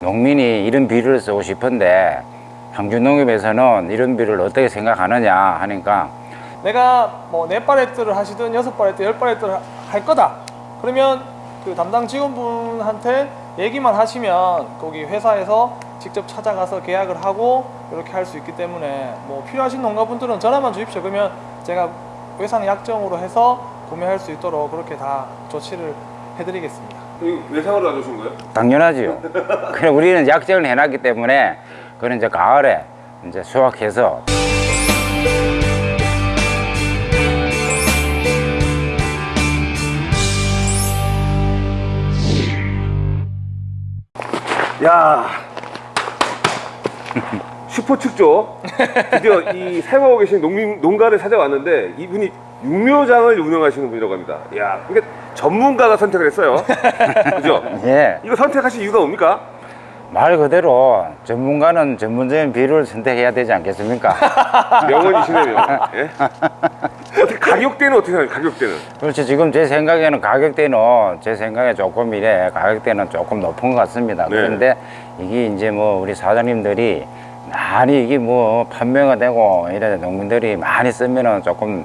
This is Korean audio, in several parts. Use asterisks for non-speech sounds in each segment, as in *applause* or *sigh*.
농민이 이런 비료를 쓰고 싶은데 항준농협에서는 이런 비료를 어떻게 생각하느냐 하니까 내가 뭐네 팔레트를 하시든 여섯 팔레트, 열 팔레트를 하- 할 거다. 그러면 그 담당 직원분한테 얘기만 하시면 거기 회사에서 직접 찾아가서 계약을 하고 이렇게 할 수 있기 때문에 뭐 필요하신 농가분들은 전화만 주십시오. 그러면 제가 외상 약정으로 해서 구매할 수 있도록 그렇게 다 조치를 해드리겠습니다. 외상으로 놔주신 거예요? 당연하지요. *laughs* 그래 우리는 약정을 해놨기 때문에 그는 이제 가을에 이제 수확해서 야 슈퍼 축조 드디어 이 사용하고 계신 농민 농가를 찾아왔는데 이분이 육묘장을 운영하시는 분이라고 합니다. 야 이게 전문가가 선택을 했어요. *laughs* 그죠? 예. 이거 선택하신 이유가 뭡니까? 말 그대로 전문가는 전문적인 비료를 선택해야 되지 않겠습니까? *laughs* 명언이시네요. 예? 어떻게 가격대는 어떻게 생각해요? 가격대는? 그렇죠. 지금 제 생각에는 가격대는 제 생각에 조금 이래 가격대는 조금 높은 것 같습니다. 네. 그런데 이게 이제 뭐 우리 사장님들이 많이 이게 뭐 판매가 되고 이래 농민들이 많이 쓰면은 조금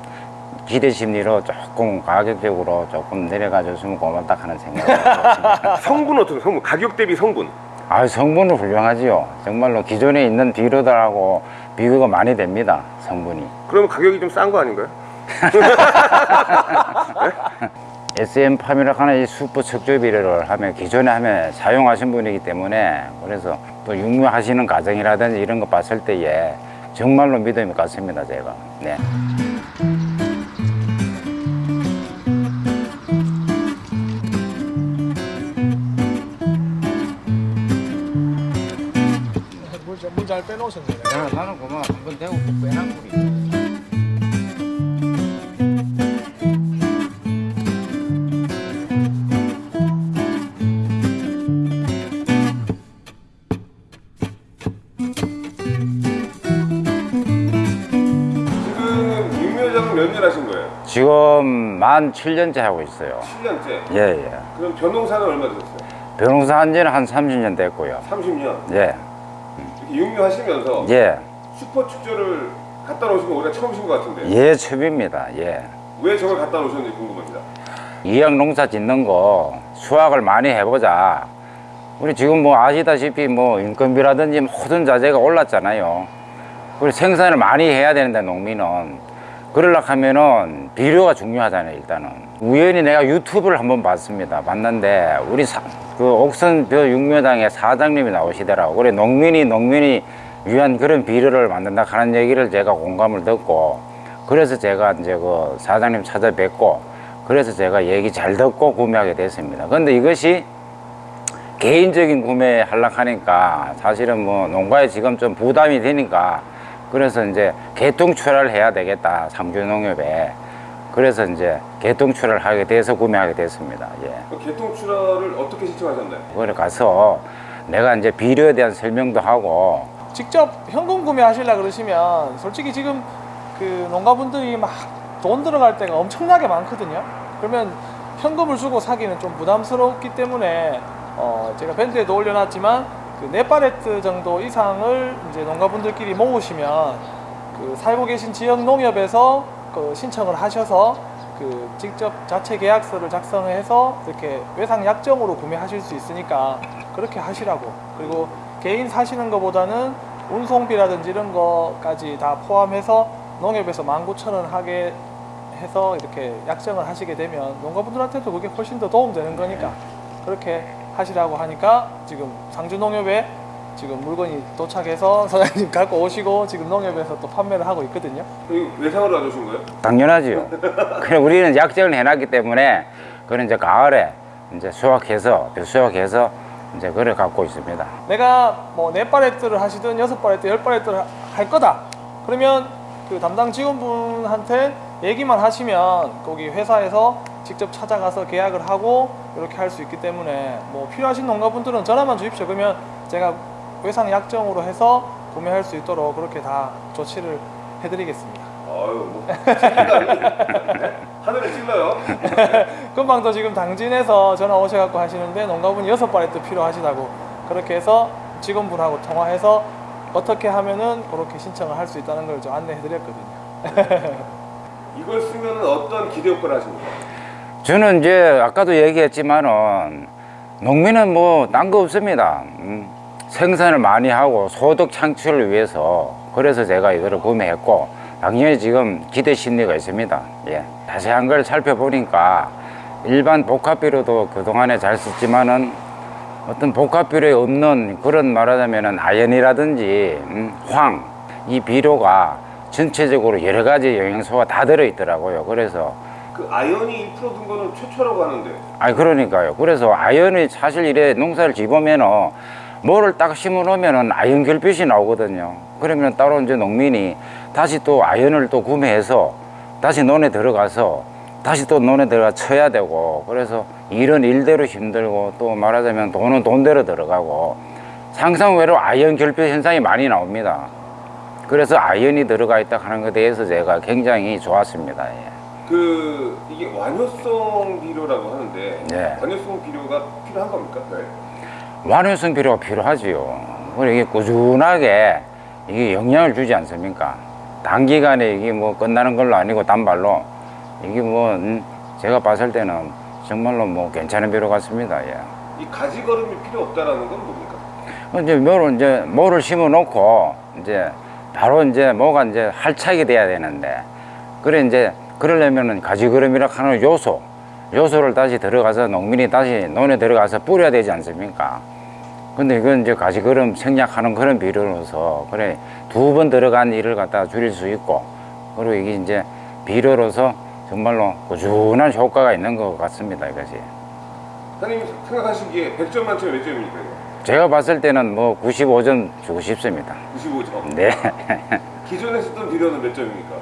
기대 심리로 조금 가격적으로 조금 내려가 줬으면 고맙다 하는 들었습니다. *laughs* 성분 어떻게 성분? 가격 대비 성분. 아 성분은 훌륭하지요. 정말로 기존에 있는 비료들하고 비교가 많이 됩니다. 성분이. 그러면 가격이 좀 싼 거 아닌가요? *laughs* SM 파미락 하는 이 슈퍼 척조 비료를 하면 기존에 하면 사용하신 분이기 때문에 그래서 또 육묘하시는 가정이라든지 이런 거 봤을 때에 정말로 믿음이 갔습니다 제가 네. 잘 빼놓으셨네요. 나는 그만 한번 대고 지금 년 하신 거예요? 지금 만 7년째 하고 있어요 7년째. 예예 그럼 변농사는 얼마 되셨어요? 변호사 한 지는 한 30년 됐고요 30년. 예 육묘하시면서 예. 슈퍼 축제를 갖다 놓으신 거 우리가 처음이신 것 같은데 예, 처음입니다. 예. 왜 저걸 갖다 놓으셨는지 궁금합니다. 이양 농사 짓는 거 수확을 많이 해보자. 우리 지금 뭐 아시다시피 뭐 인건비라든지 모든 자재가 올랐잖아요. 그리고 생산을 많이 해야 되는데 농민은 그러려고 하면은 비료가 중요하잖아요 일단은. 우연히 내가 유튜브를 한번 봤습니다. 봤는데 우리 사, 그 옥선벼 육묘당의 사장님이 나오시더라고. 그래 농민이 농민이 위한 그런 비료를 만든다 하는 얘기를 제가 공감을 듣고 그래서 제가 이제 그 사장님 찾아뵙고 그래서 제가 얘기 잘 듣고 구매하게 됐습니다. 근데 이것이 개인적인 구매 하려고 하니까 사실은 뭐 농가에 지금 좀 부담이 되니까 그래서 이제 개통 출하를 해야 되겠다 삼주농협에 그래서 이제 개통 출하를 하게 돼서 구매하게 됐습니다 예. 그 개통 출하를 어떻게 신청하셨나요? 그래 가서 내가 이제 비료에 대한 설명도 하고 직접 현금 구매하시려 그러시면 솔직히 지금 그 농가분들이 막 돈 들어갈 때가 엄청나게 많거든요. 그러면 현금을 주고 사기는 좀 부담스럽기 때문에 어 제가 밴드에도 올려놨지만 그네 팔레트 정도 이상을 이제 농가분들끼리 모으시면 그 살고 계신 지역 농협에서 그 신청을 하셔서 그 직접 자체 계약서를 작성해서 이렇게 외상 약정으로 구매하실 수 있으니까 그렇게 하시라고. 그리고 개인 사시는 것보다는 운송비라든지 이런 거까지 다 포함해서 농협에서 19,000원 하게 해서 이렇게 약정을 하시게 되면 농가분들한테도 그게 훨씬 더 도움되는 거니까 그렇게 하시라고 하니까 지금 상주농협에 지금 물건이 도착해서 *laughs* 사장님 갖고 오시고 지금 농협에서 또 판매를 하고 있거든요. 이거 외상으로 놔주신 거예요? 당연하지요 그래 우리는 약정을 해놨기 때문에 그는 이제 가을에 이제 수확해서 수확해서 이제 그래 갖고 있습니다 내가 뭐네 팔레트를 하시든 여섯 팔레트, 열 팔레트를 하- 할 거다. 그러면 그 담당 직원분한테 얘기만 하시면 거기 회사에서 직접 찾아가서 계약을 하고 이렇게 할 수 있기 때문에 뭐 필요하신 농가분들은 전화만 주십시오. 그러면 제가 외상 약정으로 해서 구매할 수 있도록 그렇게 다 조치를 해드리겠습니다. 아유 뭐 네? *laughs* 하늘에 찔러요. *laughs* 금방 또 지금 당진에서 전화 오셔갖고 하시는데 농가분이 여섯 발에 또 필요하시다고 그렇게 해서 직원분하고 통화해서 어떻게 하면은 그렇게 신청을 할 수 있다는 걸 좀 안내해드렸거든요. 이걸 쓰면 어떤 기대 효과를 하십니까? 저는 이제 아까도 얘기했지만은 농민은 뭐 딴 거 없습니다. 음, 생산을 많이 하고 소득 창출을 위해서 그래서 제가 이거를 구매했고 당연히 지금 기대 심리가 있습니다. 예. 자세한 걸 살펴보니까 일반 복합비료도 그동안에 잘 썼지만은 어떤 복합비료에 없는 그런 말하자면은 아연이라든지 음, 황, 이 비료가 전체적으로 여러 가지 영양소가 다 들어있더라고요. 그래서 그 아연이 1%든 거는 최초라고 하는데 아니 그러니까요. 그래서 아연이 사실 이래 농사를 지보면은 뭐를 딱 심어 놓으면은 아연 결핍이 나오거든요. 그러면 따로 이제 농민이 다시 또 아연을 또 구매해서 다시 논에 들어가서 다시 또 논에 들어가 쳐야 되고 그래서 일은 일대로 힘들고 또 말하자면 돈은 돈대로 들어가고 상상 외로 아연 결핍 현상이 많이 나옵니다. 그래서 아연이 들어가 있다 하는 것에 대해서 제가 굉장히 좋았습니다. 예. 그 이게 완효성 비료라고 하는데 네. 완효성 비료가 필요한 겁니까? 네. 완효성 비료가 필요하지요. 그리고 이게 꾸준하게 이게 영향을 주지 않습니까? 단기간에 이게 뭐 끝나는 걸로 아니고 단발로 이게 뭐 음, 제가 봤을 때는 정말로 뭐 괜찮은 비료 같습니다. 예. 이 가지 걸음이 필요 없다라는 건 뭡니까? 이제 뭐를 이제 뭐를 심어 놓고 이제 바로 이제 뭐가 이제 활착이 돼야 되는데 그래 이제 그러려면은 가지그름이라 하는 요소 요소를 다시 들어가서 농민이 다시 논에 들어가서 뿌려야 되지 않습니까? 근데 이건 이제 가지그름 생략하는 그런 비료로서 그래 두 번 들어간 일을 갖다가 줄일 수 있고 그리고 이게 이제 비료로서 정말로 꾸준한 효과가 있는 것 같습니다 이것이 사장님 생각하시기에 100점 만점에 몇 점입니까? 제가 봤을 때는 뭐 95점 주고 싶습니다 95점. 네 기존에 쓰던 비료는 몇 점입니까?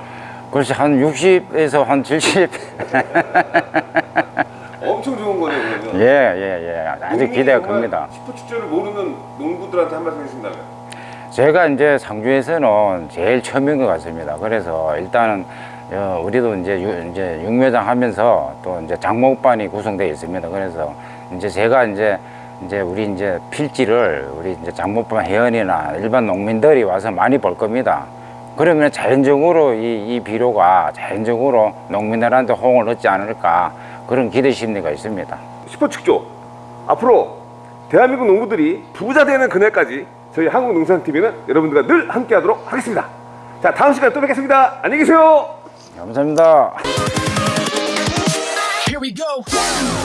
글쎄 한 60에서 한 70. *laughs* 엄청 좋은 거네요 그러면. 예, 예, 예. 아주 기대가 큽니다. 슈퍼 축제를 모르는 농부들한테 한 말씀 해주신다면 제가 이제 상주에서는 제일 처음인 것 같습니다. 그래서 일단은 어, 우리도 이제 유, 이제 육묘장 하면서 또 이제 장목반이 구성되어 있습니다. 그래서 이제 제가 이제 이제 우리 이제 필지를 우리 이제 장목반 회원이나 일반 농민들이 와서 많이 볼 겁니다. 그러면 자연적으로 이, 이 비료가 자연적으로 농민들한테 호응을 얻지 않을까 그런 기대 심리가 있습니다. 슈퍼 축조 앞으로 대한민국 농부들이 부자 되는 그날까지 저희 한국농산TV는 여러분들과 늘 함께하도록 하겠습니다. 자 다음 시간에 또 뵙겠습니다. 안녕히 계세요. 감사합니다. Here we go.